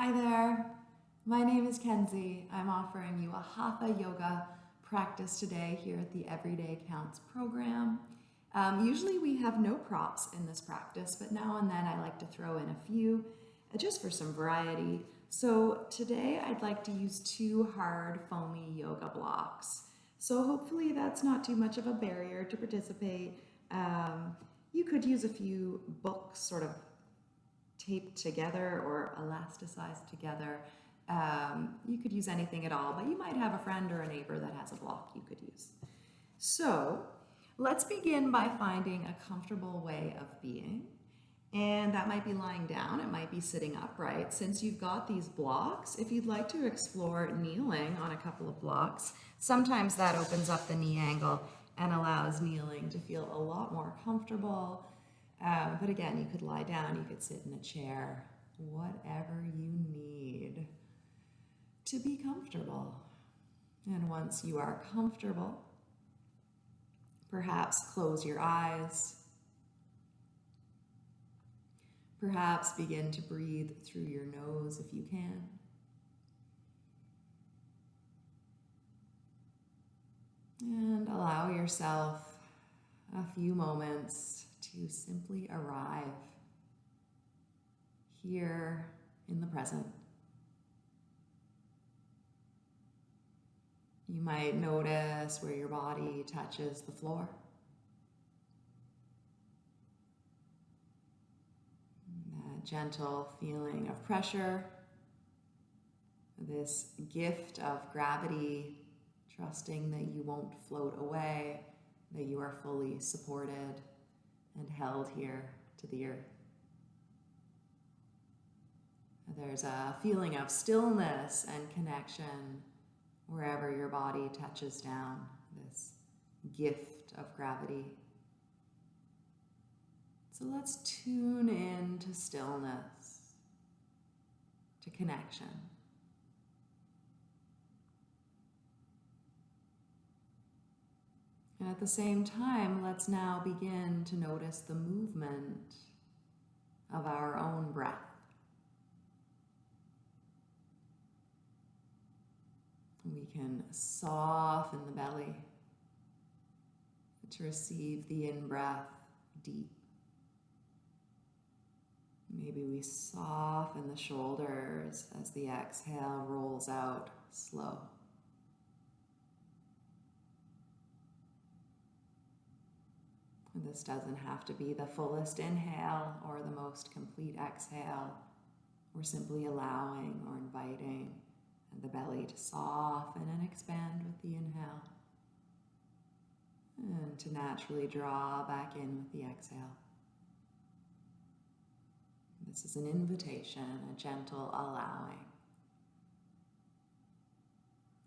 Hi there. My name is Kenzie. I'm offering you a Hatha Yoga practice today here at the Everyday Counts program. Um, usually we have no props in this practice, but now and then I like to throw in a few uh, just for some variety. So today I'd like to use two hard foamy yoga blocks. So hopefully that's not too much of a barrier to participate. Um, you could use a few books sort of taped together or elasticized together. Um, you could use anything at all, but you might have a friend or a neighbor that has a block you could use. So let's begin by finding a comfortable way of being. And that might be lying down, it might be sitting upright. Since you've got these blocks, if you'd like to explore kneeling on a couple of blocks, sometimes that opens up the knee angle and allows kneeling to feel a lot more comfortable um, but again, you could lie down, you could sit in a chair, whatever you need to be comfortable. And once you are comfortable, perhaps close your eyes. Perhaps begin to breathe through your nose if you can. And allow yourself a few moments to simply arrive here in the present. You might notice where your body touches the floor. That gentle feeling of pressure, this gift of gravity, trusting that you won't float away, that you are fully supported and held here to the earth. There's a feeling of stillness and connection wherever your body touches down, this gift of gravity. So let's tune in to stillness, to connection. And at the same time, let's now begin to notice the movement of our own breath. We can soften the belly to receive the in-breath deep. Maybe we soften the shoulders as the exhale rolls out slow. This doesn't have to be the fullest inhale or the most complete exhale. We're simply allowing or inviting the belly to soften and expand with the inhale. And to naturally draw back in with the exhale. This is an invitation, a gentle allowing.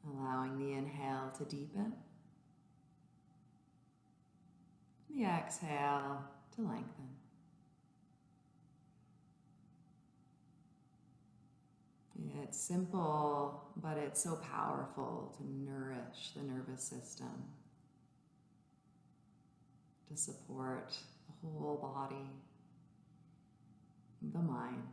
Allowing the inhale to deepen the exhale to lengthen. It's simple, but it's so powerful to nourish the nervous system, to support the whole body, the mind.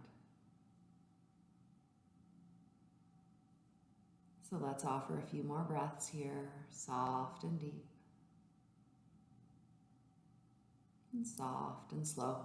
So let's offer a few more breaths here, soft and deep. And soft and slow.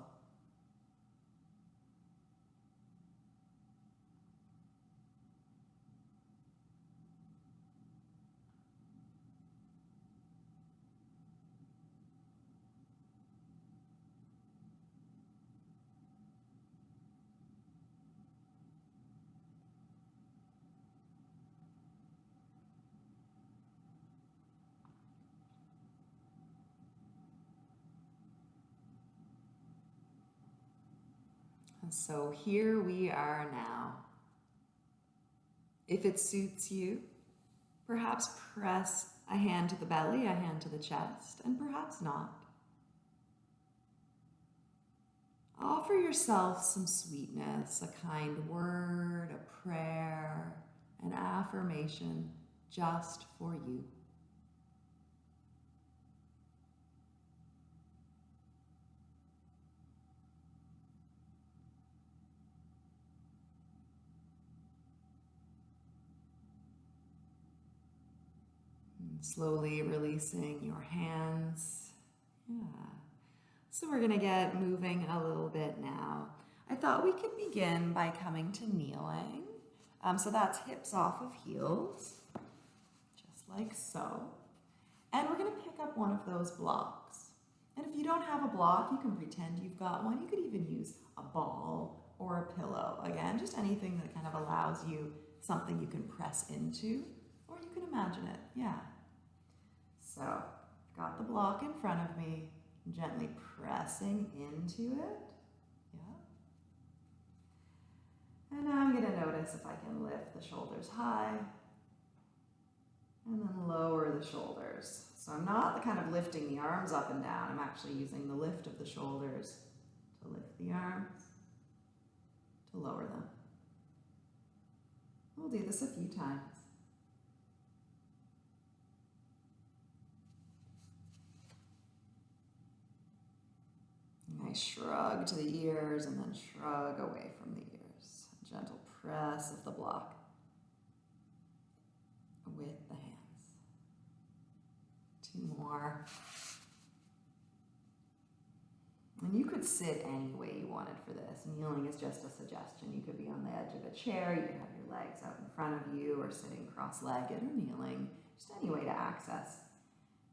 So here we are now. If it suits you, perhaps press a hand to the belly, a hand to the chest, and perhaps not. Offer yourself some sweetness, a kind word, a prayer, an affirmation just for you. Slowly releasing your hands. Yeah. So we're going to get moving a little bit now. I thought we could begin by coming to kneeling. Um, so that's hips off of heels, just like so. And we're going to pick up one of those blocks. And if you don't have a block, you can pretend you've got one. You could even use a ball or a pillow. Again, just anything that kind of allows you something you can press into, or you can imagine it, yeah. So, got the block in front of me, gently pressing into it, yeah. And now I'm gonna notice if I can lift the shoulders high, and then lower the shoulders. So I'm not kind of lifting the arms up and down, I'm actually using the lift of the shoulders to lift the arms, to lower them. We'll do this a few times. Shrug to the ears and then shrug away from the ears. Gentle press of the block with the hands. Two more. And you could sit any way you wanted for this. Kneeling is just a suggestion. You could be on the edge of a chair, you could have your legs out in front of you, or sitting cross-legged or kneeling. Just any way to access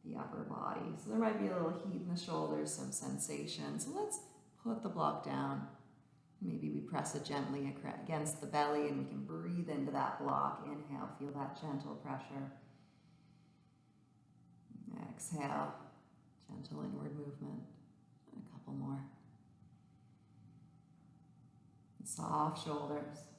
the upper body. So there might be a little heat in the shoulders, some sensation. So let's put the block down. Maybe we press it gently against the belly and we can breathe into that block. Inhale, feel that gentle pressure. Exhale, gentle inward movement A couple more. Soft shoulders.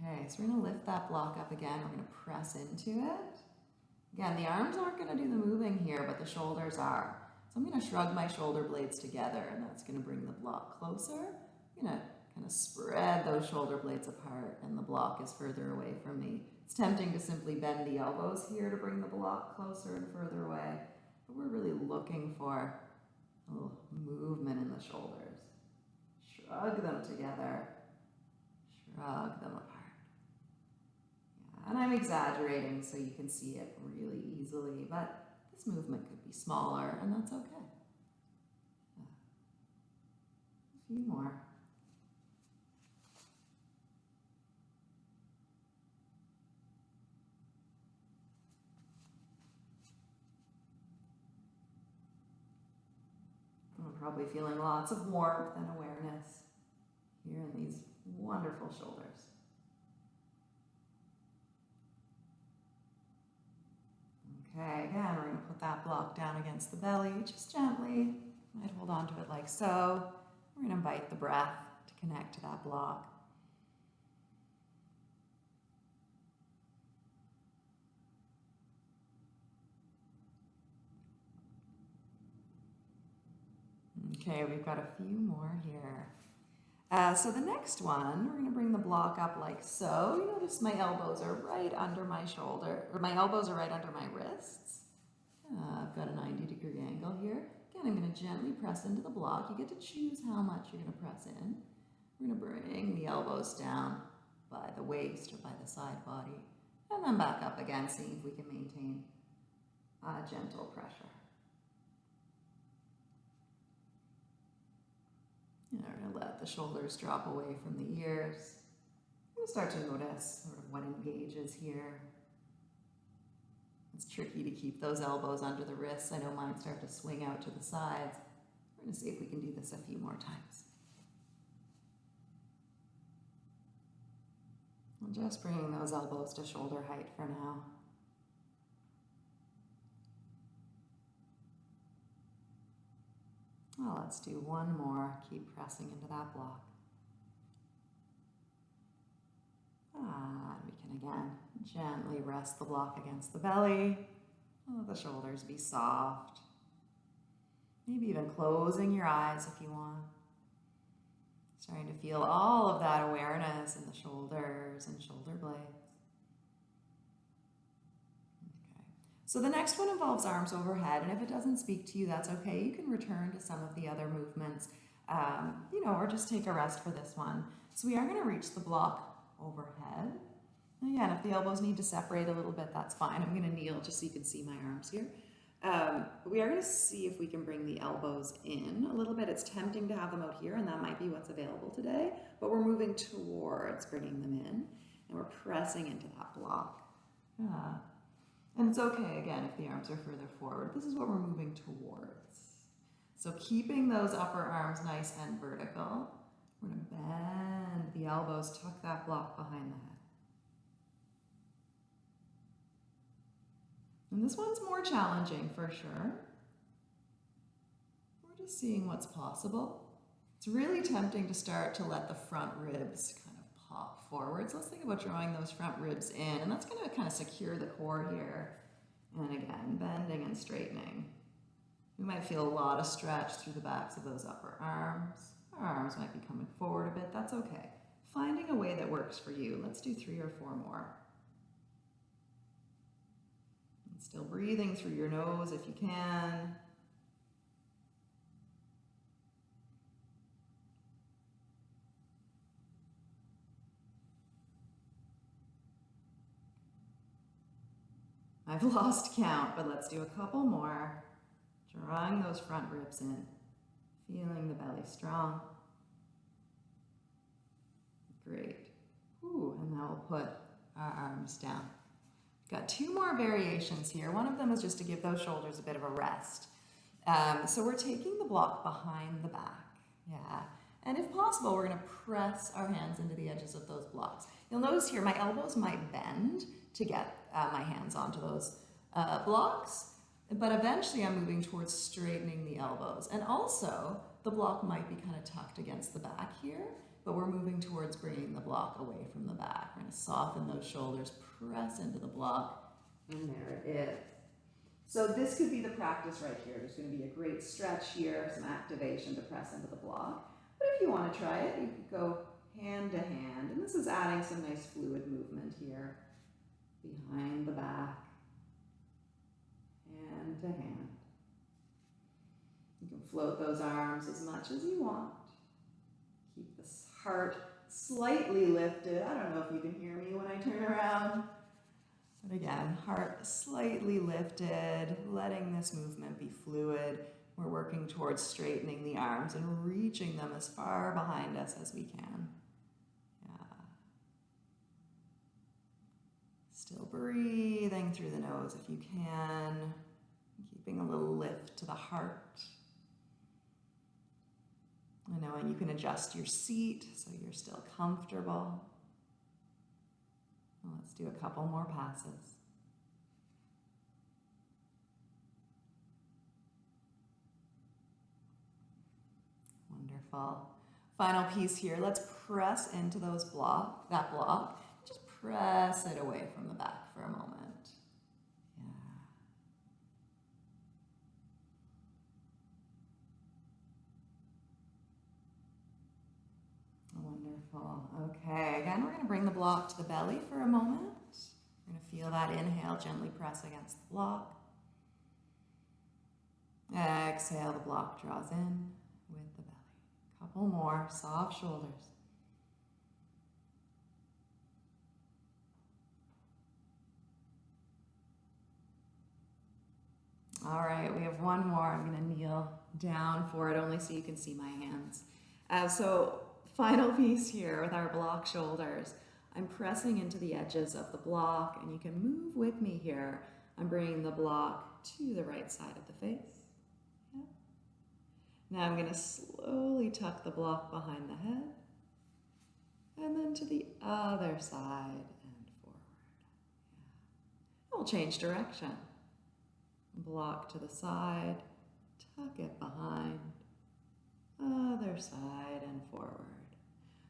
Okay, so we're going to lift that block up again. We're going to press into it. Again, the arms aren't going to do the moving here, but the shoulders are. So I'm going to shrug my shoulder blades together, and that's going to bring the block closer. I'm going to kind of spread those shoulder blades apart, and the block is further away from me. It's tempting to simply bend the elbows here to bring the block closer and further away, but we're really looking for a little movement in the shoulders. Shrug them together, shrug them apart. Exaggerating so you can see it really easily, but this movement could be smaller, and that's okay. A few more. I'm probably feeling lots of warmth and awareness here in these wonderful shoulders. Okay, again, we're to put that block down against the belly, just gently. Might hold on to it like so. We're to invite the breath to connect to that block. Okay, we've got a few more here. Uh, so the next one, we're going to bring the block up like so. You notice my elbows are right under my shoulder, or my elbows are right under my wrists. Uh, I've got a 90 degree angle here. Again, I'm going to gently press into the block. You get to choose how much you're going to press in. We're going to bring the elbows down by the waist or by the side body, and then back up again, seeing if we can maintain a gentle pressure. Know, we're gonna let the shoulders drop away from the ears. We'll start to notice sort of what engages here. It's tricky to keep those elbows under the wrists. I know mine start to swing out to the sides. We're gonna see if we can do this a few more times. I'm just bringing those elbows to shoulder height for now. Well, let's do one more. Keep pressing into that block. Ah, we can again gently rest the block against the belly. Let the shoulders be soft. Maybe even closing your eyes if you want. Starting to feel all of that awareness in the shoulders and shoulder blades. So the next one involves arms overhead, and if it doesn't speak to you, that's okay. You can return to some of the other movements, um, you know, or just take a rest for this one. So we are going to reach the block overhead. Again, if the elbows need to separate a little bit, that's fine. I'm going to kneel just so you can see my arms here. Um, we are going to see if we can bring the elbows in a little bit. It's tempting to have them out here, and that might be what's available today, but we're moving towards bringing them in, and we're pressing into that block. Yeah. And it's okay, again, if the arms are further forward. This is what we're moving towards. So keeping those upper arms nice and vertical, we're going to bend the elbows, tuck that block behind the head. And this one's more challenging for sure. We're just seeing what's possible. It's really tempting to start to let the front ribs kind of pop forward. So let's think about drawing those front ribs in, and that's going to kind of secure the core here. And again, bending and straightening. We might feel a lot of stretch through the backs of those upper arms. Our arms might be coming forward a bit. That's okay. Finding a way that works for you. Let's do three or four more. Still breathing through your nose if you can. I've lost count, but let's do a couple more. Drawing those front ribs in, feeling the belly strong. Great. Ooh, and now we'll put our arms down. Got two more variations here. One of them is just to give those shoulders a bit of a rest. Um, so we're taking the block behind the back. Yeah. And if possible, we're going to press our hands into the edges of those blocks. You'll notice here my elbows might bend to get uh, my hands onto those uh, blocks, but eventually I'm moving towards straightening the elbows. And also, the block might be kind of tucked against the back here, but we're moving towards bringing the block away from the back. We're to soften those shoulders, press into the block, and there it is. So this could be the practice right here. There's going to be a great stretch here, some activation to press into the block. But if you want to try it, you could go hand to hand. And this is adding some nice fluid movement here. Behind the back, hand to hand. You can float those arms as much as you want. Keep the heart slightly lifted. I don't know if you can hear me when I turn around. But again, heart slightly lifted, letting this movement be fluid. We're working towards straightening the arms and reaching them as far behind us as we can. Still breathing through the nose if you can, keeping a little lift to the heart. I know, and you can adjust your seat so you're still comfortable. let's do a couple more passes. Wonderful. Final piece here. Let's press into those block, that block. Press it away from the back for a moment. Wonderful. Okay, again, we're going to bring the block to the belly for a moment. We're going to feel that inhale, gently press against the block. Exhale, the block draws in with the belly. Couple more, soft shoulders. All right, we have one more. I'm going to kneel down for it only so you can see my hands. Uh, so final piece here with our block shoulders. I'm pressing into the edges of the block and you can move with me here. I'm bringing the block to the right side of the face. Yeah. Now I'm going to slowly tuck the block behind the head and then to the other side and forward. Yeah. We'll change direction. Block to the side, tuck it behind, other side and forward.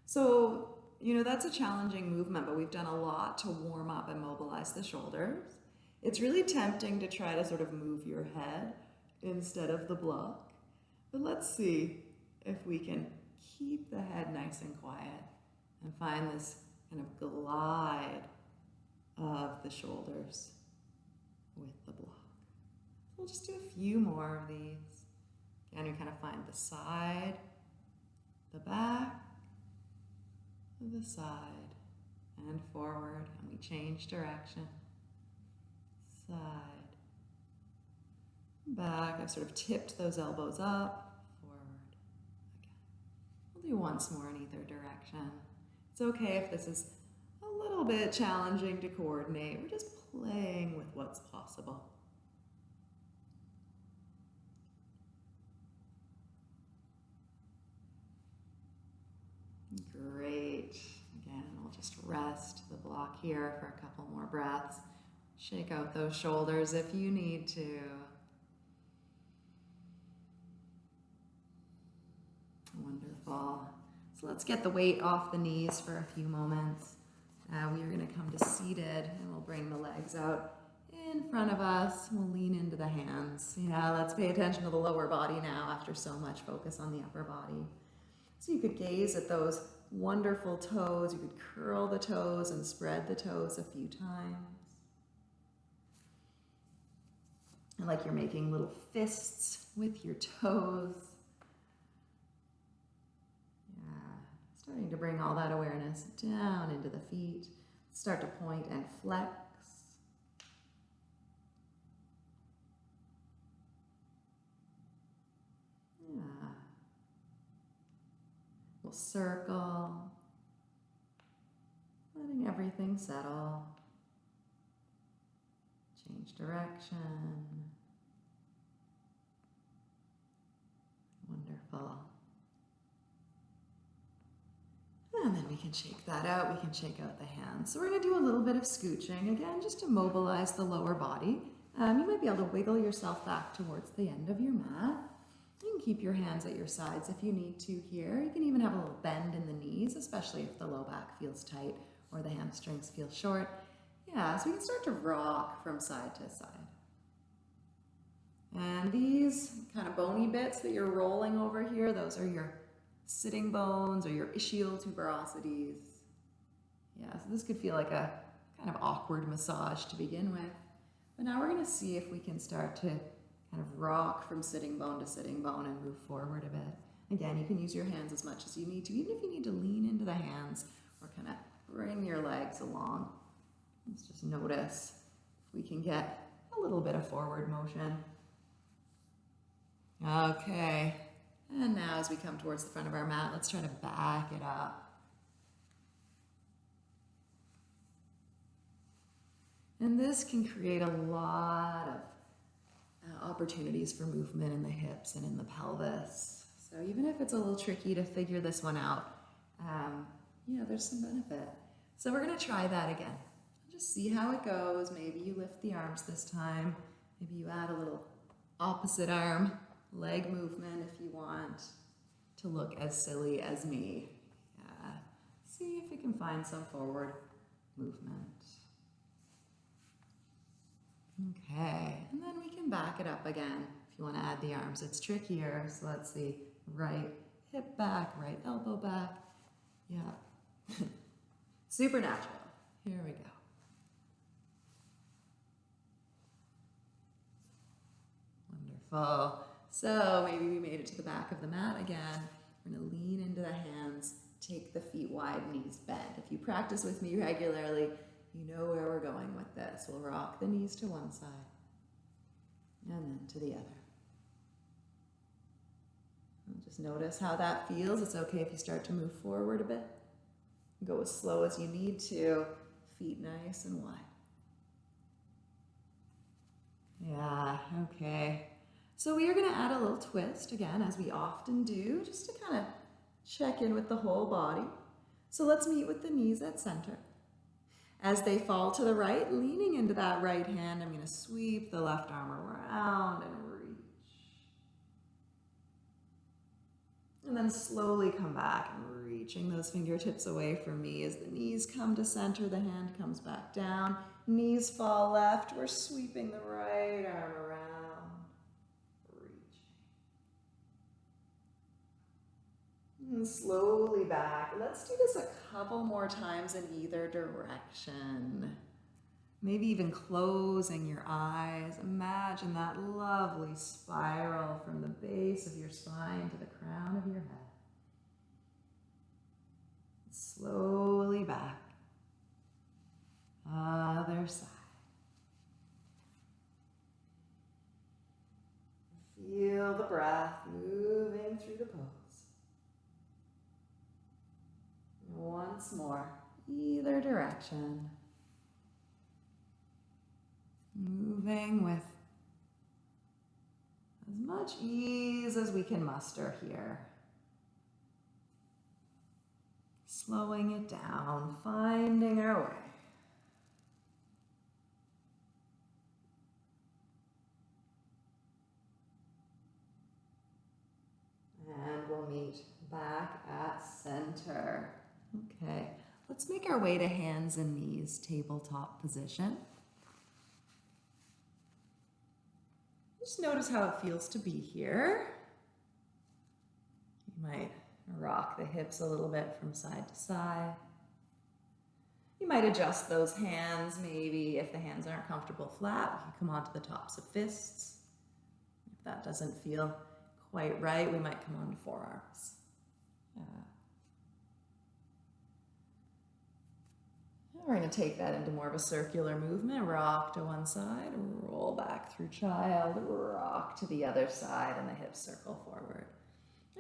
So, you know, that's a challenging movement, but we've done a lot to warm up and mobilize the shoulders. It's really tempting to try to sort of move your head instead of the block. But let's see if we can keep the head nice and quiet and find this kind of glide of the shoulders with the block. We'll just do a few more of these. Again, you kind of find the side, the back, the side and forward, and we change direction. Side, back. I've sort of tipped those elbows up, forward, again. We'll do once more in either direction. It's okay if this is a little bit challenging to coordinate. We're just playing with what's possible. Great. Again, we'll just rest the block here for a couple more breaths. Shake out those shoulders if you need to. Wonderful. So let's get the weight off the knees for a few moments. Uh, we are going to come to seated and we'll bring the legs out in front of us. We'll lean into the hands. Yeah, let's pay attention to the lower body now after so much focus on the upper body. So you could gaze at those wonderful toes. You could curl the toes and spread the toes a few times. And like you're making little fists with your toes. Yeah, starting to bring all that awareness down into the feet. Start to point and flex. Yeah. We'll circle, letting everything settle. Change direction. Wonderful. And then we can shake that out. We can shake out the hands. So we're going to do a little bit of scooching again, just to mobilize the lower body. Um, you might be able to wiggle yourself back towards the end of your mat. You can keep your hands at your sides if you need to here. You can even have a little bend in the knees, especially if the low back feels tight or the hamstrings feel short. Yeah, so we can start to rock from side to side. And these kind of bony bits that you're rolling over here, those are your sitting bones or your ischial tuberosities. Yeah, so this could feel like a kind of awkward massage to begin with. But now we're going to see if we can start to kind of rock from sitting bone to sitting bone and move forward a bit. Again, you can use your hands as much as you need to, even if you need to lean into the hands or kind of bring your legs along. Let's just notice if we can get a little bit of forward motion. Okay, and now as we come towards the front of our mat, let's try to back it up. And this can create a lot of opportunities for movement in the hips and in the pelvis. So even if it's a little tricky to figure this one out, um, yeah, there's some benefit. So we're gonna try that again. Just see how it goes. Maybe you lift the arms this time. Maybe you add a little opposite arm leg movement if you want to look as silly as me. Yeah. See if you can find some forward movement. Okay, and then we can back it up again if you want to add the arms. It's trickier, so let's see. Right hip back, right elbow back. Yeah. Supernatural. Here we go. Wonderful. So maybe we made it to the back of the mat again. We're going to lean into the hands, take the feet wide, knees bent. If you practice with me regularly, you know where we're going with this. We'll rock the knees to one side and then to the other. And just notice how that feels. It's okay if you start to move forward a bit. Go as slow as you need to. Feet nice and wide. Yeah, okay. So we are going to add a little twist again, as we often do, just to kind of check in with the whole body. So let's meet with the knees at center. As they fall to the right, leaning into that right hand, I'm going to sweep the left arm around and reach. And then slowly come back and reaching those fingertips away from me as the knees come to center, the hand comes back down, knees fall left, we're sweeping the right arm around, reaching. And slowly back. Let's do this a couple more times in either direction. Maybe even closing your eyes. Imagine that lovely spiral from the base of your spine to the crown of your head. Slowly back. Other side. Feel the breath moving through the pose. Once more, either direction. Moving with as much ease as we can muster here. Slowing it down, finding our way. And we'll meet back at center. Okay, let's make our way to hands and knees, tabletop position. Just notice how it feels to be here. You might rock the hips a little bit from side to side. You might adjust those hands, maybe if the hands aren't comfortable flat, we can come onto the tops of fists. If that doesn't feel quite right, we might come onto forearms. Uh, We're going to take that into more of a circular movement. Rock to one side, roll back through child, rock to the other side, and the hips circle forward.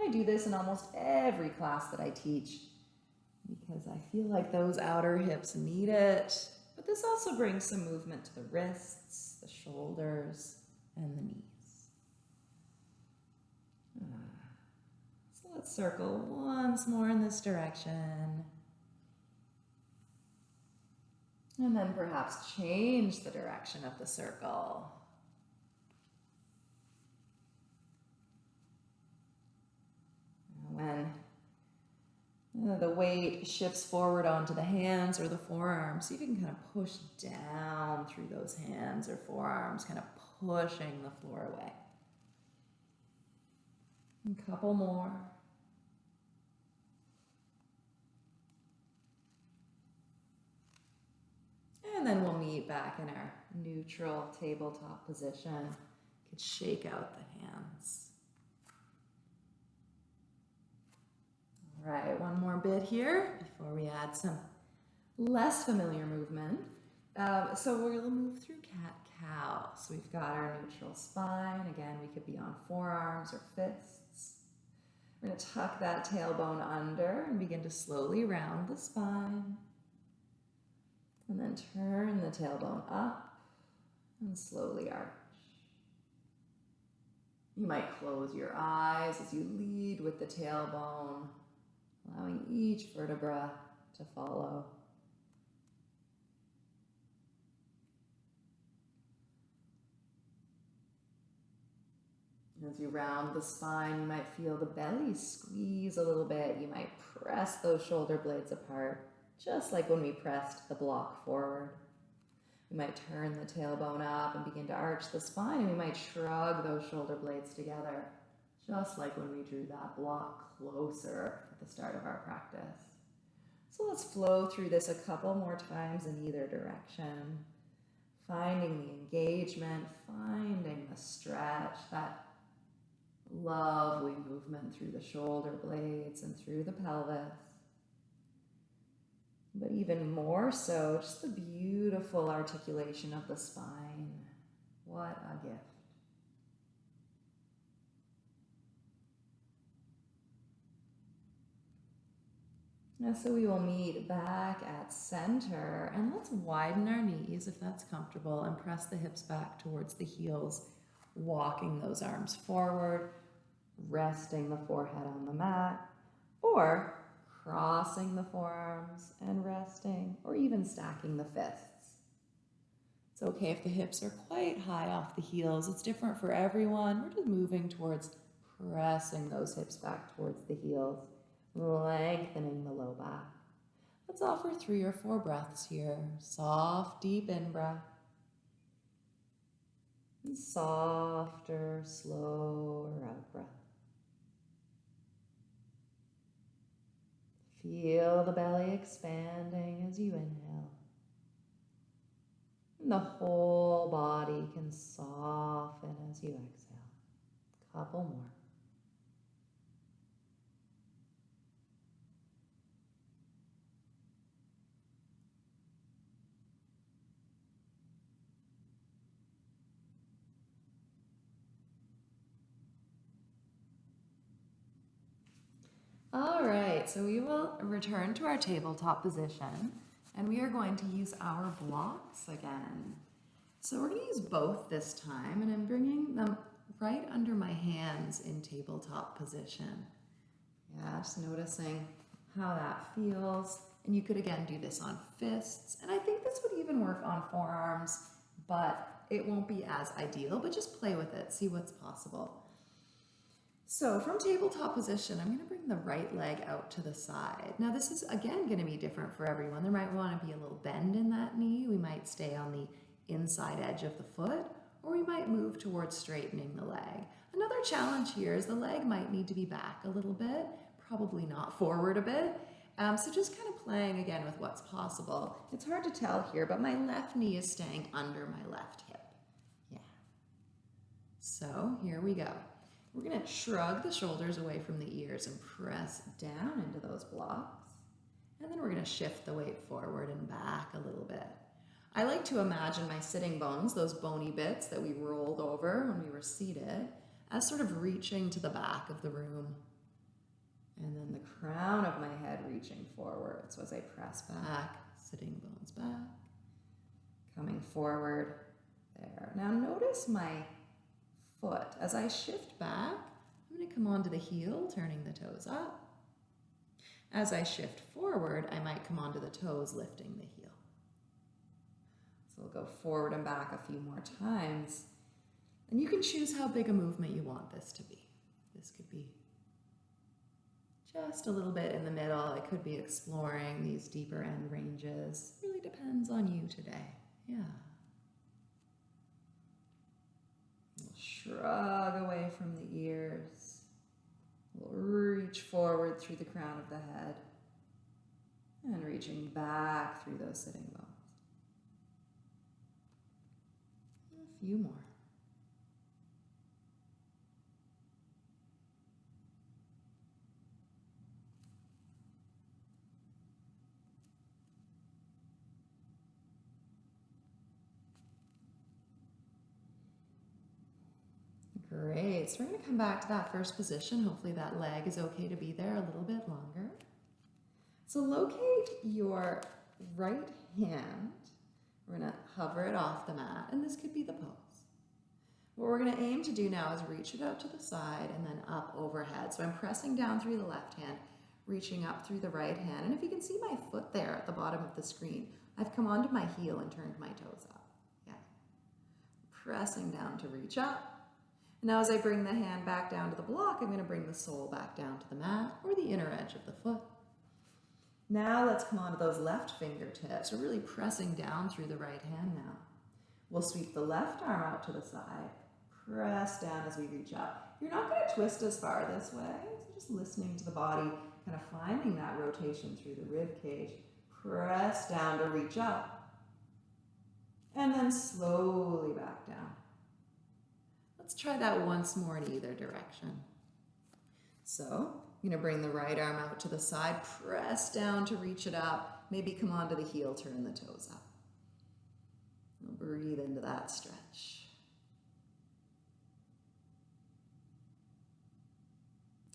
I do this in almost every class that I teach because I feel like those outer hips need it. But this also brings some movement to the wrists, the shoulders, and the knees. Ah, so let's circle once more in this direction. And then perhaps change the direction of the circle. When the weight shifts forward onto the hands or the forearms, see if you can kind of push down through those hands or forearms, kind of pushing the floor away. A couple more. And then we'll meet back in our neutral tabletop position. You could shake out the hands. All right, one more bit here before we add some less familiar movement. Um, so we're gonna move through cat-cow. So we've got our neutral spine. Again, we could be on forearms or fists. We're gonna tuck that tailbone under and begin to slowly round the spine. And then turn the tailbone up and slowly arch. You might close your eyes as you lead with the tailbone, allowing each vertebra to follow. As you round the spine, you might feel the belly squeeze a little bit. You might press those shoulder blades apart just like when we pressed the block forward. We might turn the tailbone up and begin to arch the spine, and we might shrug those shoulder blades together, just like when we drew that block closer at the start of our practice. So let's flow through this a couple more times in either direction, finding the engagement, finding the stretch, that lovely movement through the shoulder blades and through the pelvis but even more so, just the beautiful articulation of the spine. What a gift. Now, so we will meet back at center and let's widen our knees if that's comfortable and press the hips back towards the heels, walking those arms forward, resting the forehead on the mat, or crossing the forearms and resting, or even stacking the fists. It's okay if the hips are quite high off the heels. It's different for everyone. We're just moving towards pressing those hips back towards the heels, lengthening the low back. Let's offer three or four breaths here. Soft, deep in-breath. And softer, slower out-breath. Feel the belly expanding as you inhale. And the whole body can soften as you exhale. Couple more. So we will return to our tabletop position and we are going to use our blocks again. So we're going to use both this time and I'm bringing them right under my hands in tabletop position. Yeah, just noticing how that feels. And you could again do this on fists. And I think this would even work on forearms, but it won't be as ideal, but just play with it, see what's possible. So from tabletop position, I'm going to bring the right leg out to the side. Now this is again going to be different for everyone. There might want to be a little bend in that knee. We might stay on the inside edge of the foot, or we might move towards straightening the leg. Another challenge here is the leg might need to be back a little bit, probably not forward a bit. Um, so just kind of playing again with what's possible. It's hard to tell here, but my left knee is staying under my left hip. Yeah. So here we go. We're going to shrug the shoulders away from the ears and press down into those blocks. And then we're going to shift the weight forward and back a little bit. I like to imagine my sitting bones, those bony bits that we rolled over when we were seated, as sort of reaching to the back of the room. And then the crown of my head reaching forward. So as I press back, sitting bones back, coming forward there. Now notice my foot. As I shift back, I'm going to come onto the heel, turning the toes up. As I shift forward, I might come onto the toes, lifting the heel. So we'll go forward and back a few more times. And you can choose how big a movement you want this to be. This could be just a little bit in the middle. It could be exploring these deeper end ranges. It really depends on you today. Yeah. Shrug away from the ears. We'll reach forward through the crown of the head and reaching back through those sitting bones. A few more. Great, so we're gonna come back to that first position. Hopefully that leg is okay to be there a little bit longer. So locate your right hand. We're gonna hover it off the mat, and this could be the pose. What we're gonna aim to do now is reach it out to the side and then up overhead. So I'm pressing down through the left hand, reaching up through the right hand. And if you can see my foot there at the bottom of the screen, I've come onto my heel and turned my toes up. Yeah. Pressing down to reach up now as I bring the hand back down to the block, I'm going to bring the sole back down to the mat or the inner edge of the foot. Now let's come onto those left fingertips. We're really pressing down through the right hand now. We'll sweep the left arm out to the side. Press down as we reach up. You're not going to twist as far this way. So just listening to the body, kind of finding that rotation through the rib cage. Press down to reach up. And then slowly. Let's try that once more in either direction. So going to bring the right arm out to the side, press down to reach it up, maybe come onto the heel, turn the toes up. Breathe into that stretch.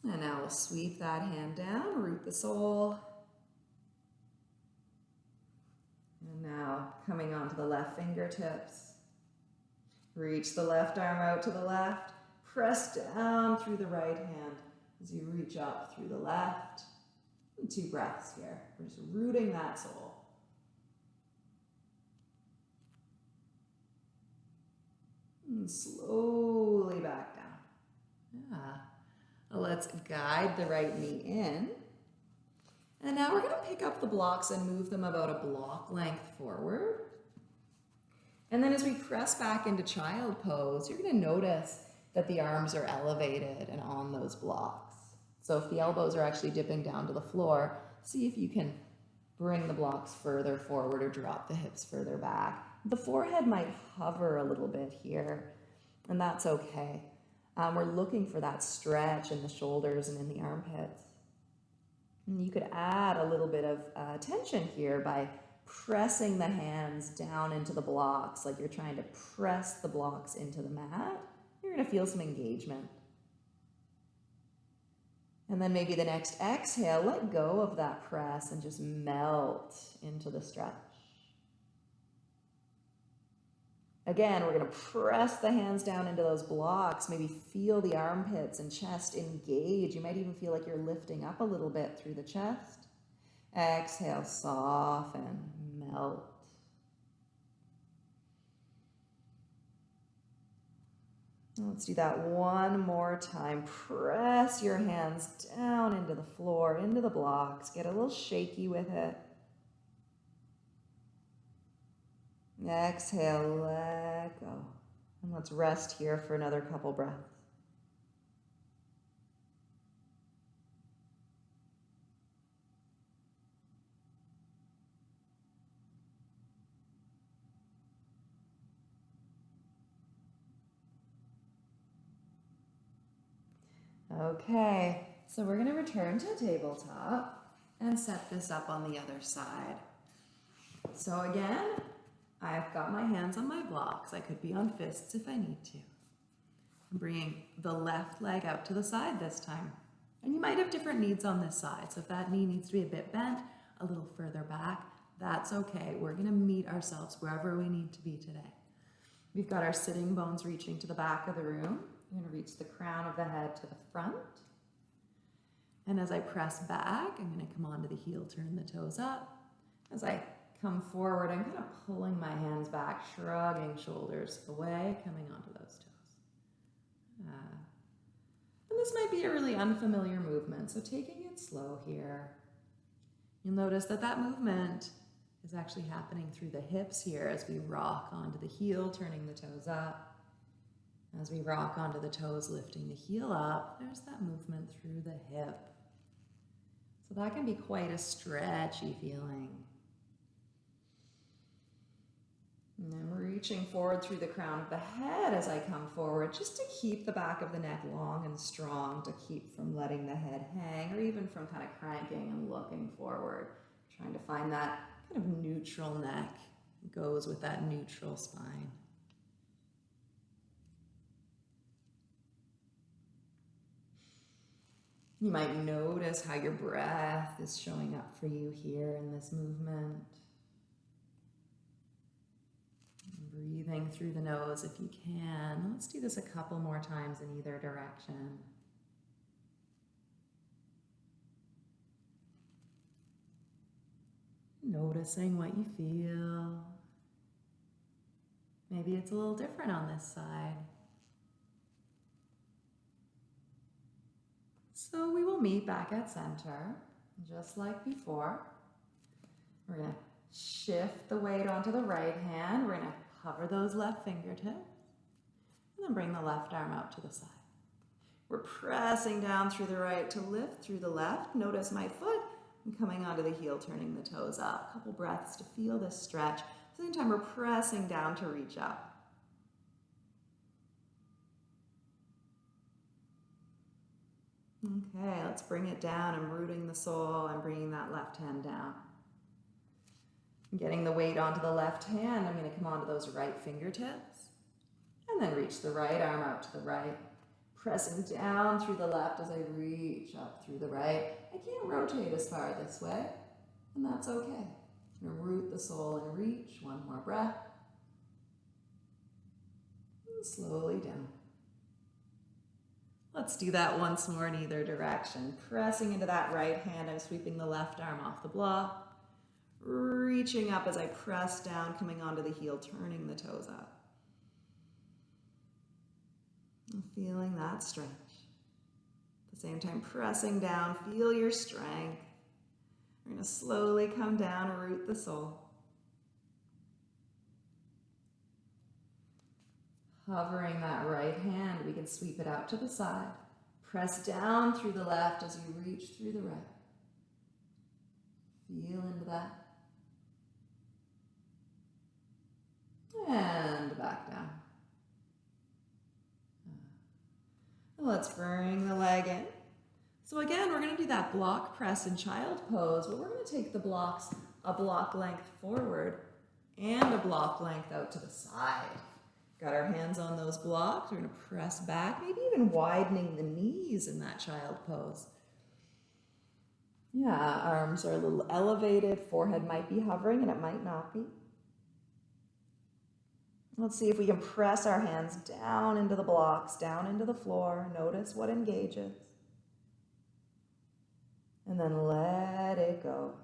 And now we'll sweep that hand down, root the sole. And now coming onto the left fingertips. Reach the left arm out to the left. Press down through the right hand as you reach up through the left. Two breaths here. We're just rooting that sole. And slowly back down. Yeah. Let's guide the right knee in. And now we're going to pick up the blocks and move them about a block length forward. And then as we press back into child pose, you're gonna notice that the arms are elevated and on those blocks. So if the elbows are actually dipping down to the floor, see if you can bring the blocks further forward or drop the hips further back. The forehead might hover a little bit here, and that's okay. Um, we're looking for that stretch in the shoulders and in the armpits. And you could add a little bit of uh, tension here by pressing the hands down into the blocks, like you're trying to press the blocks into the mat, you're to feel some engagement. And then maybe the next exhale, let go of that press and just melt into the stretch. Again, we're going to press the hands down into those blocks. Maybe feel the armpits and chest engage. You might even feel like you're lifting up a little bit through the chest. Exhale, soften, melt. Let's do that one more time. Press your hands down into the floor, into the blocks. Get a little shaky with it. Exhale, let go. And let's rest here for another couple breaths. Okay, so we're going to return to tabletop and set this up on the other side. So again, I've got my hands on my blocks. I could be on fists if I need to. I'm bringing the left leg out to the side this time. And you might have different needs on this side. So if that knee needs to be a bit bent, a little further back, that's okay. We're gonna meet ourselves wherever we need to be today. We've got our sitting bones reaching to the back of the room. You're gonna reach the crown of the head to the front. And as I press back, I'm gonna come onto the heel, turn the toes up. As I come forward, I'm kind of pulling my hands back, shrugging shoulders away, coming onto those toes. Uh, and this might be a really unfamiliar movement, so taking it slow here. You'll notice that that movement is actually happening through the hips here as we rock onto the heel, turning the toes up. As we rock onto the toes, lifting the heel up, there's that movement through the hip. So that can be quite a stretchy feeling. And I'm reaching forward through the crown of the head as I come forward, just to keep the back of the neck long and strong, to keep from letting the head hang, or even from kind of cranking and looking forward, trying to find that kind of neutral neck goes with that neutral spine. You might notice how your breath is showing up for you here in this movement. Breathing through the nose if you can. Let's do this a couple more times in either direction. Noticing what you feel. Maybe it's a little different on this side. So we will meet back at center, just like before. We're going to shift the weight onto the right hand. We're going to hover those left fingertips, and then bring the left arm out to the side. We're pressing down through the right to lift through the left. Notice my foot. I'm coming onto the heel, turning the toes up. A couple breaths to feel this stretch. At the same time, we're pressing down to reach up. Okay, let's bring it down. I'm rooting the sole. I'm bringing that left hand down. Getting the weight onto the left hand, I'm going to come onto those right fingertips. And then reach the right arm out to the right. Pressing down through the left as I reach up through the right. I can't rotate as far this way, and that's okay. I'm going to root the sole and reach. One more breath. And slowly down. Let's do that once more in either direction. Pressing into that right hand, I'm sweeping the left arm off the block. Reaching up as I press down, coming onto the heel, turning the toes up. Feeling that stretch. At the same time, pressing down, feel your strength. We're to slowly come down, root the sole. Hovering that right hand, we can sweep it out to the side. Press down through the left as you reach through the right. Feel into that. And back down. Uh, let's bring the leg in. So again, we're going to do that block press in child pose, but we're to take the blocks a block length forward and a block length out to the side. Got our hands on those blocks. We're going to press back, maybe even widening the knees in that child pose. Yeah, arms are a little elevated, forehead might be hovering and it might not be. Let's see if we can press our hands down into the blocks, down into the floor. Notice what engages. And then let it go.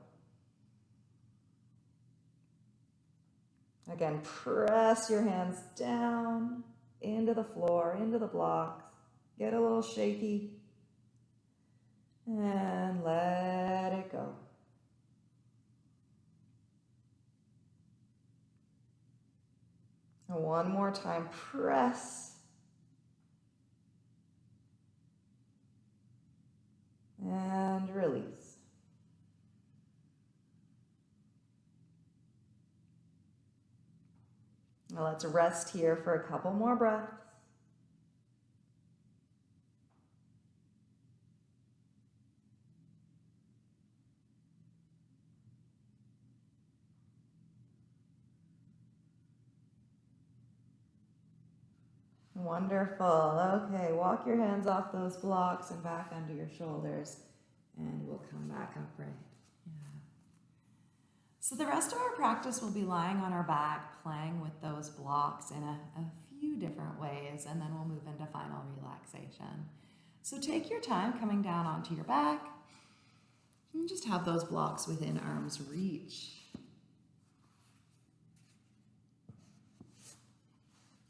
Again, press your hands down into the floor, into the blocks. Get a little shaky. And let it go. And one more time, press. And release. Now let's rest here for a couple more breaths. Wonderful. Okay, walk your hands off those blocks and back under your shoulders, and we'll come back upright. So the rest of our practice will be lying on our back, playing with those blocks in a, a few different ways, and then we'll move into final relaxation. So take your time coming down onto your back, and just have those blocks within arm's reach.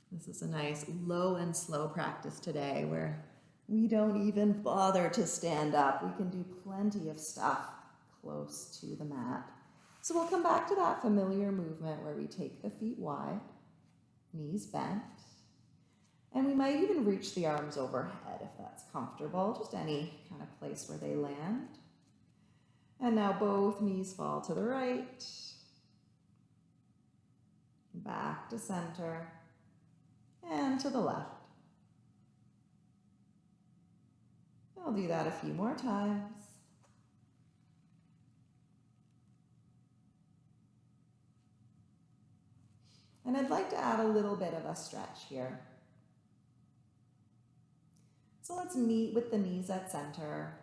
This is a nice low and slow practice today where we don't even bother to stand up. We can do plenty of stuff close to the mat. So we'll come back to that familiar movement where we take the feet wide, knees bent, and we might even reach the arms overhead if that's comfortable, just any kind of place where they land. And now both knees fall to the right, back to center and to the left. I'll do that a few more times. And I'd like to add a little bit of a stretch here. So let's meet with the knees at center.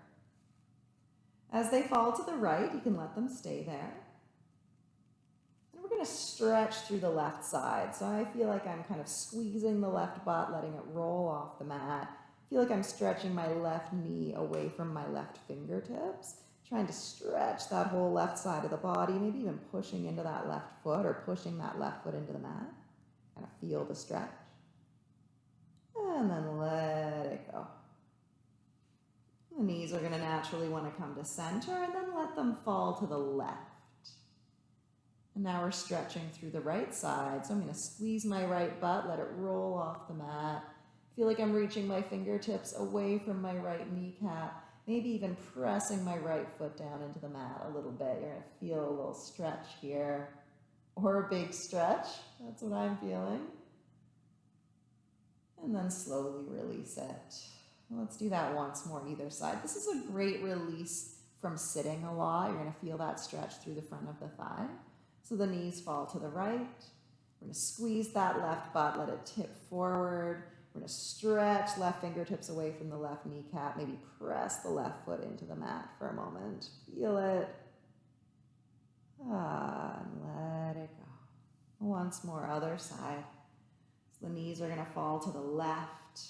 As they fall to the right, you can let them stay there And we're going to stretch through the left side. So I feel like I'm kind of squeezing the left butt, letting it roll off the mat. I feel like I'm stretching my left knee away from my left fingertips, trying to stretch that whole left side of the body, maybe even pushing into that left foot or pushing that left foot into the mat. Kind of feel the stretch. And then let it go. The knees are going to naturally want to come to center and then let them fall to the left. And now we're stretching through the right side. So I'm going to squeeze my right butt, let it roll off the mat. Feel like I'm reaching my fingertips away from my right kneecap, maybe even pressing my right foot down into the mat a little bit. You're to feel a little stretch here or a big stretch. That's what I'm feeling. And then slowly release it. Let's do that once more either side. This is a great release from sitting a lot. You're to feel that stretch through the front of the thigh. So the knees fall to the right. We're to squeeze that left butt, let it tip forward. We're going to stretch left fingertips away from the left kneecap. Maybe press the left foot into the mat for a moment. Feel it. Ah, and let it go. Once more, other side. So the knees are going to fall to the left.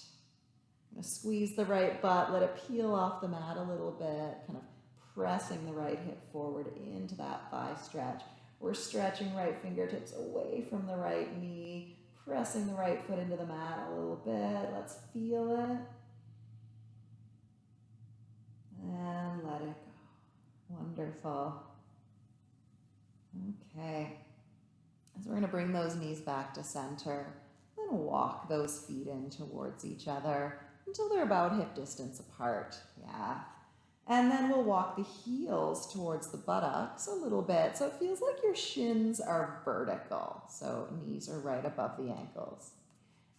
I'm going to squeeze the right butt, let it peel off the mat a little bit, kind of pressing the right hip forward into that thigh stretch. We're stretching right fingertips away from the right knee, pressing the right foot into the mat a little bit. Let's feel it. And let it go. Wonderful. Okay. So we're going to bring those knees back to center. Then walk those feet in towards each other until they're about hip distance apart. Yeah. And then we'll walk the heels towards the buttocks a little bit. So it feels like your shins are vertical. So knees are right above the ankles.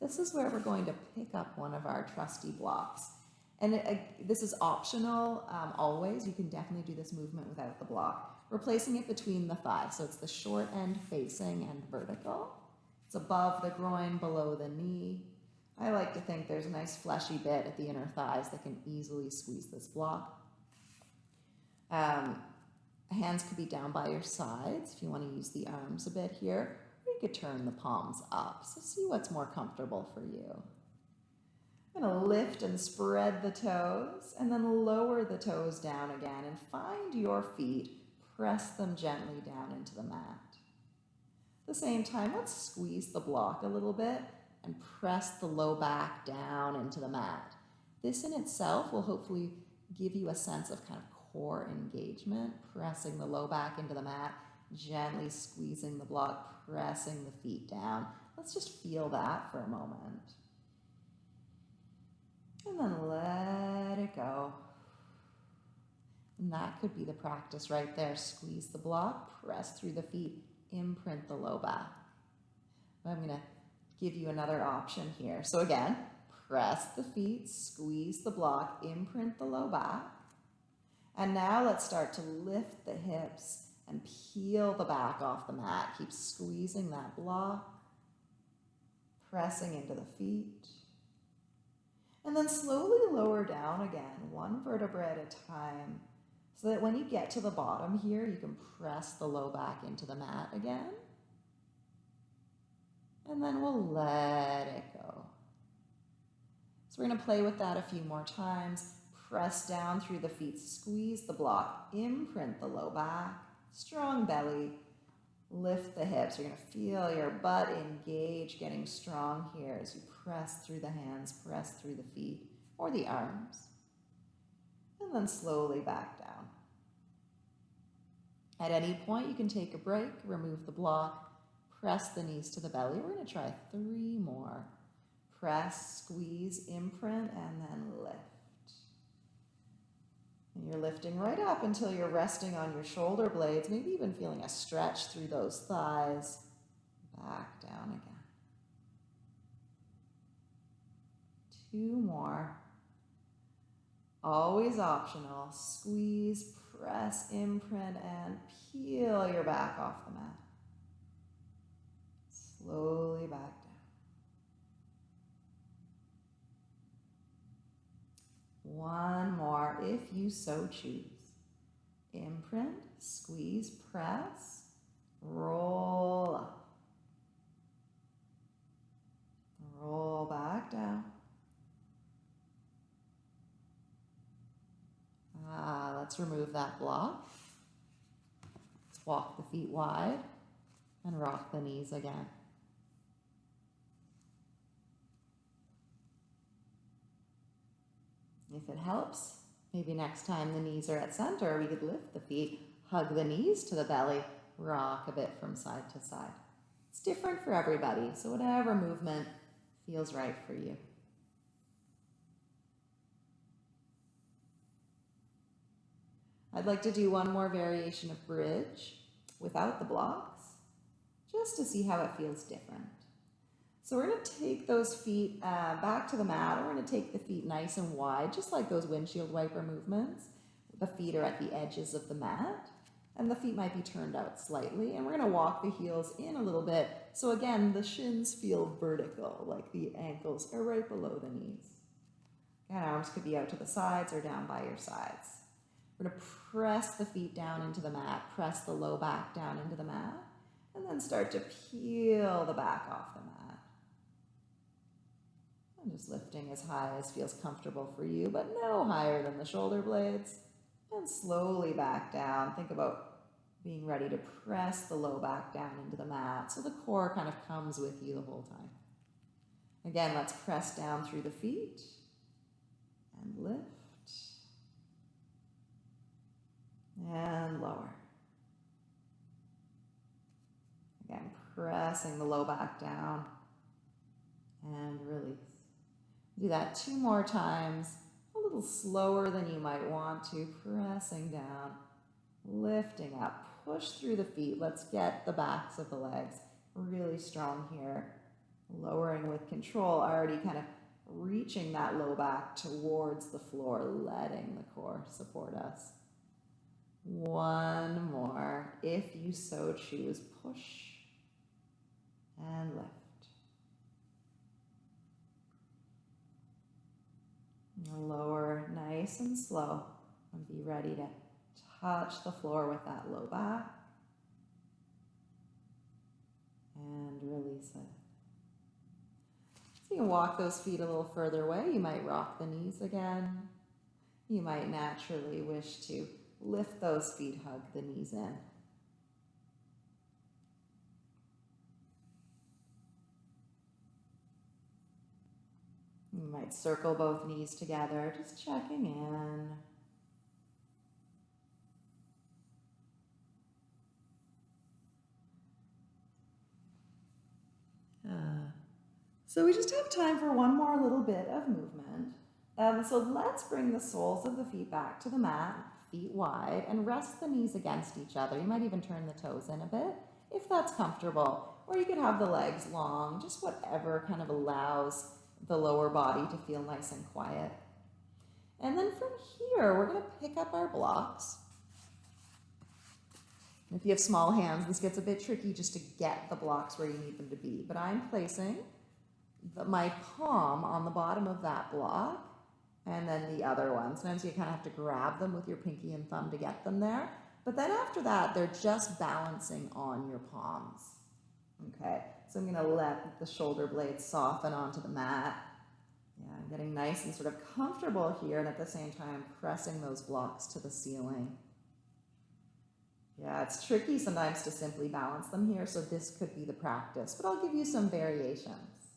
This is where we're going to pick up one of our trusty blocks. And it, uh, this is optional um, always. You can definitely do this movement without the block. We're it between the thighs. So it's the short end facing and vertical. It's above the groin, below the knee. I like to think there's a nice fleshy bit at the inner thighs that can easily squeeze this block. Um, hands could be down by your sides if you want to use the arms a bit here, or you could turn the palms up. So see what's more comfortable for you. I'm going to lift and spread the toes and then lower the toes down again and find your feet. Press them gently down into the mat. At the same time, let's squeeze the block a little bit and press the low back down into the mat. This in itself will hopefully give you a sense of kind of core engagement, pressing the low back into the mat, gently squeezing the block, pressing the feet down. Let's just feel that for a moment. And then let it go. And that could be the practice right there. Squeeze the block, press through the feet, imprint the low back. I'm going to give you another option here. So again, press the feet, squeeze the block, imprint the low back. And now let's start to lift the hips and peel the back off the mat. Keep squeezing that block, pressing into the feet. And then slowly lower down again, one vertebra at a time, so that when you get to the bottom here, you can press the low back into the mat again. And then we'll let it go. So we're going to play with that a few more times. Press down through the feet, squeeze the block, imprint the low back, strong belly, lift the hips. You're going to feel your butt engage, getting strong here as you press through the hands, press through the feet or the arms. And then slowly back down. At any point, you can take a break, remove the block, press the knees to the belly. We're going to try three more. Press, squeeze, imprint, and then lift. And you're lifting right up until you're resting on your shoulder blades, maybe even feeling a stretch through those thighs. Back down again. Two more. Always optional. Squeeze, press, imprint, and peel your back off the mat. Slowly back down. One more if you so choose. Imprint, squeeze, press, roll up. Roll back down. Ah, let's remove that block. Let's walk the feet wide and rock the knees again. If it helps, maybe next time the knees are at center, we could lift the feet, hug the knees to the belly, rock a bit from side to side. It's different for everybody, so whatever movement feels right for you. I'd like to do one more variation of bridge without the blocks, just to see how it feels different. So we're going to take those feet uh, back to the mat. We're going to take the feet nice and wide, just like those windshield wiper movements. The feet are at the edges of the mat, and the feet might be turned out slightly. And we're going to walk the heels in a little bit. So again, the shins feel vertical, like the ankles are right below the knees. And arms could be out to the sides or down by your sides. We're going to press the feet down into the mat, press the low back down into the mat, and then start to peel the back off the mat. Just lifting as high as feels comfortable for you, but no higher than the shoulder blades. And slowly back down. Think about being ready to press the low back down into the mat so the core kind of comes with you the whole time. Again, let's press down through the feet and lift and lower. Again, pressing the low back down and release. Do that two more times, a little slower than you might want to, pressing down, lifting up, push through the feet. Let's get the backs of the legs really strong here. Lowering with control, already kind of reaching that low back towards the floor, letting the core support us. One more, if you so choose, push and lift. Lower nice and slow and be ready to touch the floor with that low back. And release it. So you can walk those feet a little further away. You might rock the knees again. You might naturally wish to lift those feet, hug the knees in. You might circle both knees together, just checking in. Uh, so we just have time for one more little bit of movement. Um, so let's bring the soles of the feet back to the mat, feet wide, and rest the knees against each other. You might even turn the toes in a bit if that's comfortable. Or you could have the legs long, just whatever kind of allows the lower body to feel nice and quiet. And then from here, we're going to pick up our blocks. If you have small hands, this gets a bit tricky just to get the blocks where you need them to be. But I'm placing the, my palm on the bottom of that block and then the other one. Sometimes you kind of have to grab them with your pinky and thumb to get them there. But then after that, they're just balancing on your palms. Okay, so I'm going to let the shoulder blades soften onto the mat. Yeah, I'm getting nice and sort of comfortable here and at the same time pressing those blocks to the ceiling. Yeah, it's tricky sometimes to simply balance them here, so this could be the practice, but I'll give you some variations.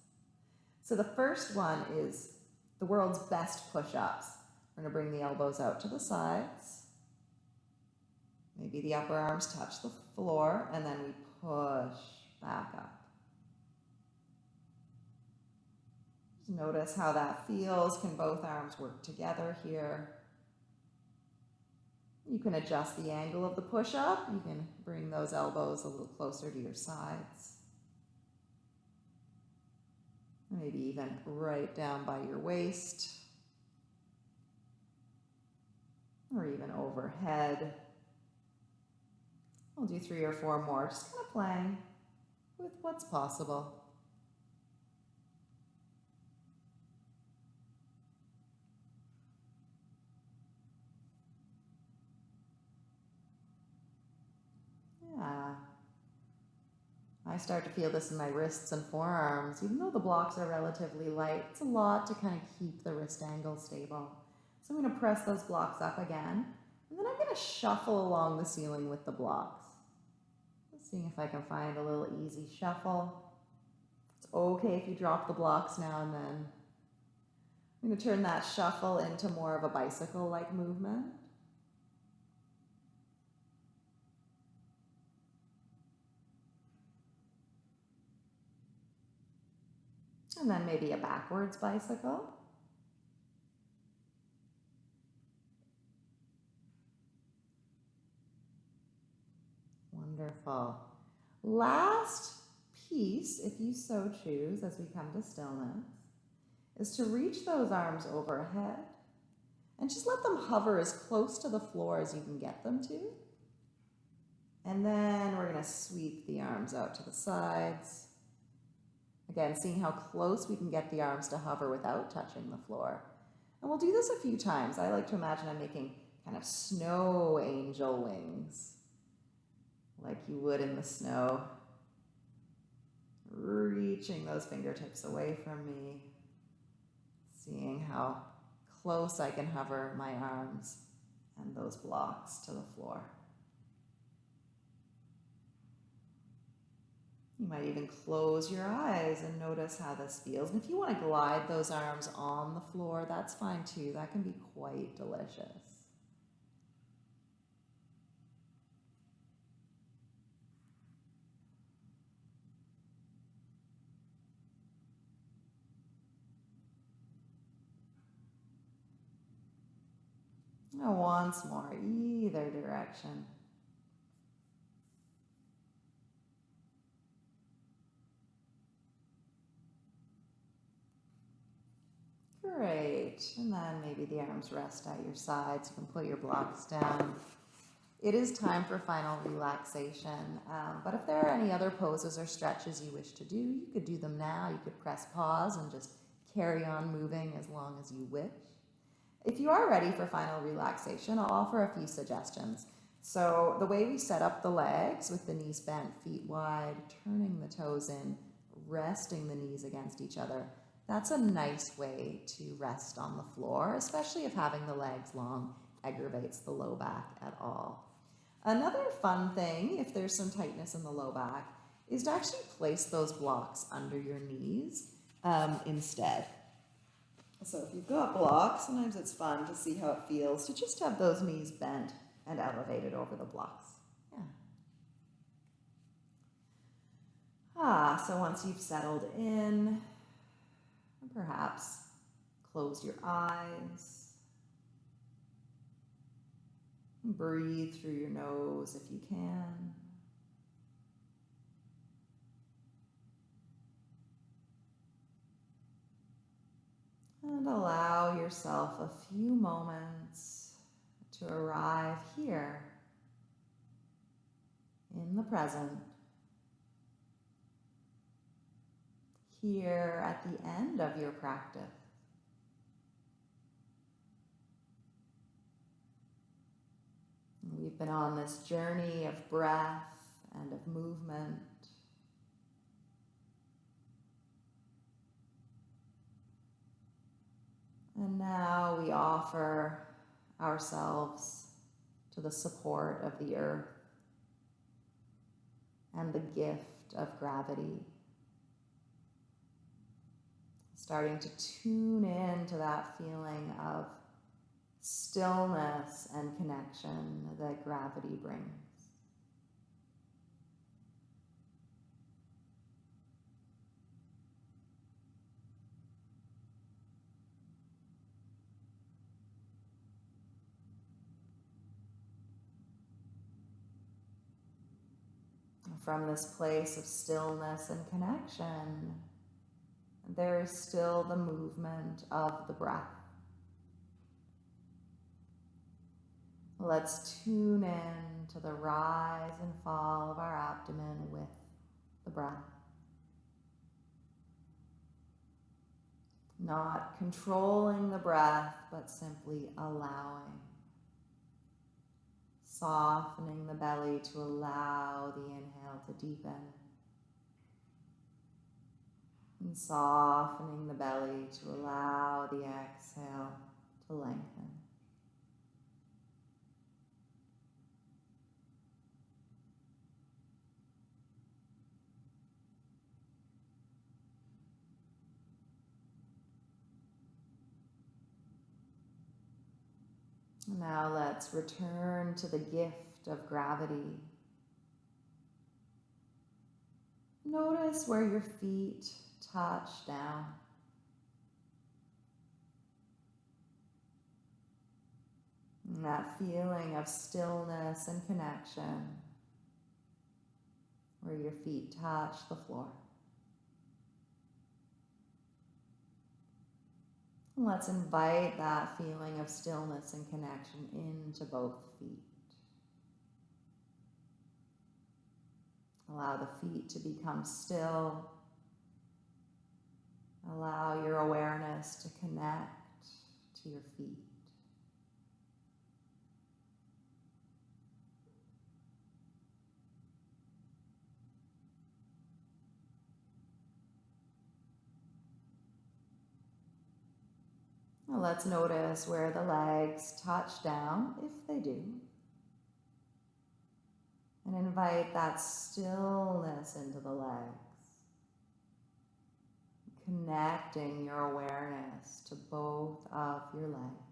So the first one is the world's best push-ups. We're gonna bring the elbows out to the sides. Maybe the upper arms touch the floor, and then we push back up. Notice how that feels. Can both arms work together here? You can adjust the angle of the push-up. You can bring those elbows a little closer to your sides. Maybe even right down by your waist. Or even overhead. We'll do three or four more, just kind of playing with what's possible. Yeah. I start to feel this in my wrists and forearms. Even though the blocks are relatively light, it's a lot to kind of keep the wrist angle stable. So I'm going to press those blocks up again, and then I'm going to shuffle along the ceiling with the blocks. Seeing if I can find a little easy shuffle. It's okay if you drop the blocks now and then. I'm going to turn that shuffle into more of a bicycle-like movement. And then maybe a backwards bicycle. Wonderful. Last piece, if you so choose, as we come to stillness, is to reach those arms overhead and just let them hover as close to the floor as you can get them to. And then we're going to sweep the arms out to the sides. Again, seeing how close we can get the arms to hover without touching the floor. And we'll do this a few times. I like to imagine I'm making kind of snow angel wings, like you would in the snow. Reaching those fingertips away from me, seeing how close I can hover my arms and those blocks to the floor. You might even close your eyes and notice how this feels. And if you want to glide those arms on the floor, that's fine too. That can be quite delicious. Now once more, either direction. And then maybe the arms rest at your sides. You can put your blocks down. It is time for final relaxation. Um, but if there are any other poses or stretches you wish to do, you could do them now. You could press pause and just carry on moving as long as you wish. If you are ready for final relaxation, I'll offer a few suggestions. So the way we set up the legs with the knees bent, feet wide, turning the toes in, resting the knees against each other, that's a nice way to rest on the floor, especially if having the legs long aggravates the low back at all. Another fun thing, if there's some tightness in the low back, is to actually place those blocks under your knees um, instead. So if you've got blocks, sometimes it's fun to see how it feels to just have those knees bent and elevated over the blocks. Yeah. Ah, so once you've settled in, perhaps close your eyes. Breathe through your nose if you can. And allow yourself a few moments to arrive here in the present, here at the end of your practice. We've been on this journey of breath and of movement. And now we offer ourselves to the support of the earth and the gift of gravity. Starting to tune in to that feeling of stillness and connection that gravity brings. From this place of stillness and connection, there is still the movement of the breath. Let's tune in to the rise and fall of our abdomen with the breath. Not controlling the breath, but simply allowing. Softening the belly to allow the inhale to deepen. And softening the belly to allow the exhale to lengthen. Now let's return to the gift of gravity. Notice where your feet touch down. And that feeling of stillness and connection where your feet touch the floor. Let's invite that feeling of stillness and connection into both feet. Allow the feet to become still. Allow your awareness to connect to your feet. let's notice where the legs touch down, if they do. And invite that stillness into the legs. Connecting your awareness to both of your legs.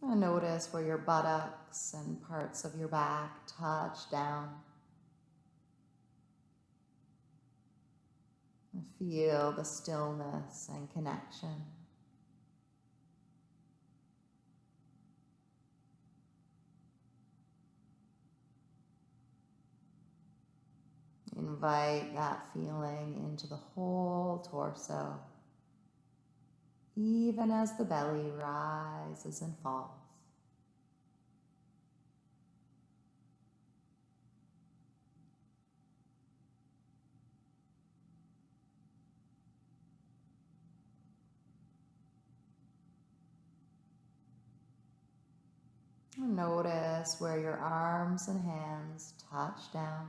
And notice where your buttocks and parts of your back touch down. And feel the stillness and connection. Invite that feeling into the whole torso even as the belly rises and falls. Notice where your arms and hands touch down.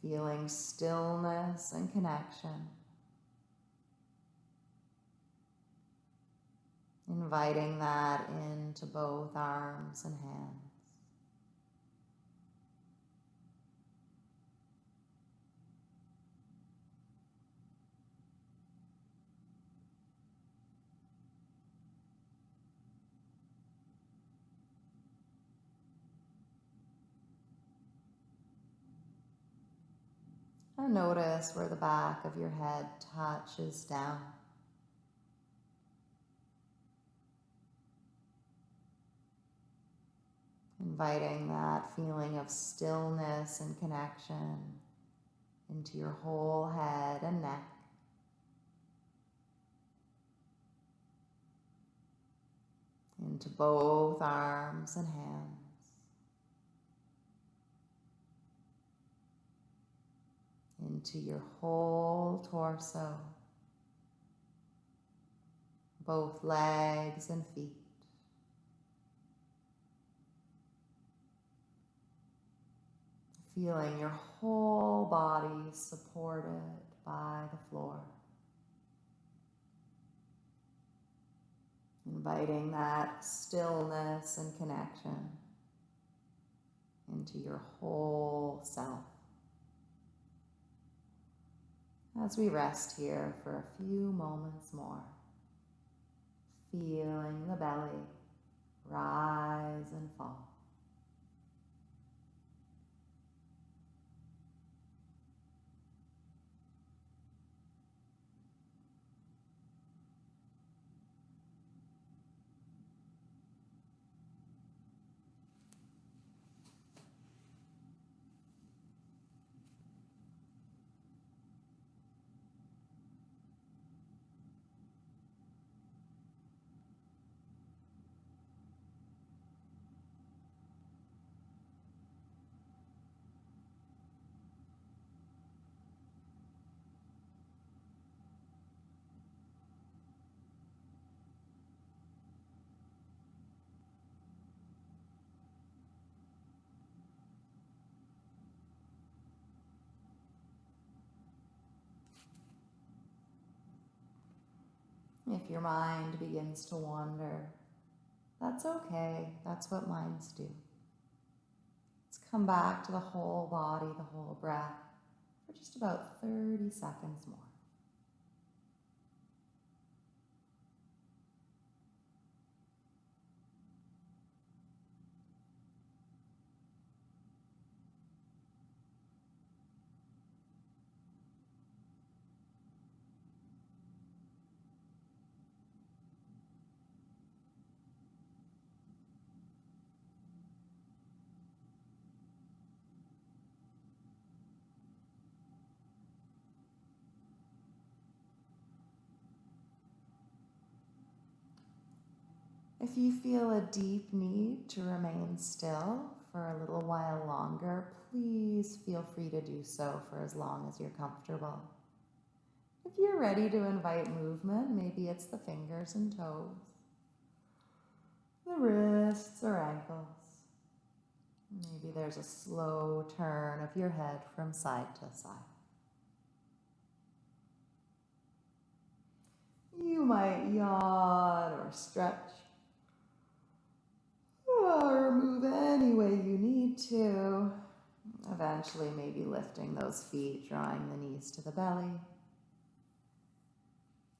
Feeling stillness and connection. Inviting that into both arms and hands. Notice where the back of your head touches down. Inviting that feeling of stillness and connection into your whole head and neck. Into both arms and hands. Into your whole torso, both legs and feet. Feeling your whole body supported by the floor. Inviting that stillness and connection into your whole self as we rest here for a few moments more, feeling the belly rise and fall. If your mind begins to wander, that's okay. That's what minds do. Let's come back to the whole body, the whole breath for just about 30 seconds more. If you feel a deep need to remain still for a little while longer, please feel free to do so for as long as you're comfortable. If you're ready to invite movement, maybe it's the fingers and toes, the wrists or ankles. Maybe there's a slow turn of your head from side to side. You might yawn or stretch move any way you need to. Eventually, maybe lifting those feet, drawing the knees to the belly.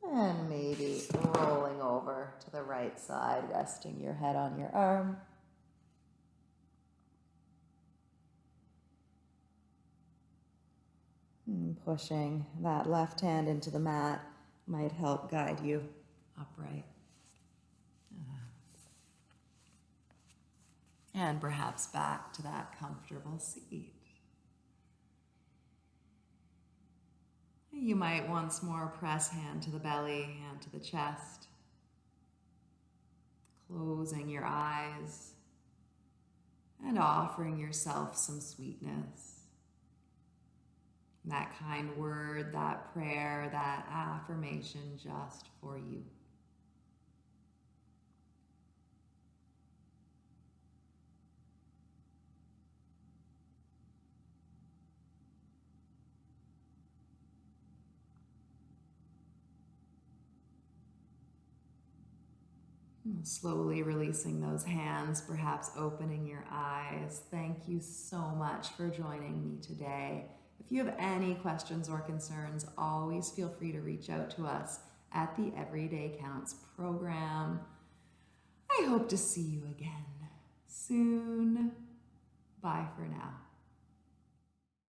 And maybe rolling over to the right side, resting your head on your arm. And pushing that left hand into the mat might help guide you upright. And perhaps back to that comfortable seat. You might once more press hand to the belly, hand to the chest, closing your eyes and offering yourself some sweetness. That kind word, that prayer, that affirmation just for you. Slowly releasing those hands, perhaps opening your eyes. Thank you so much for joining me today. If you have any questions or concerns, always feel free to reach out to us at the Everyday Counts program. I hope to see you again soon. Bye for now.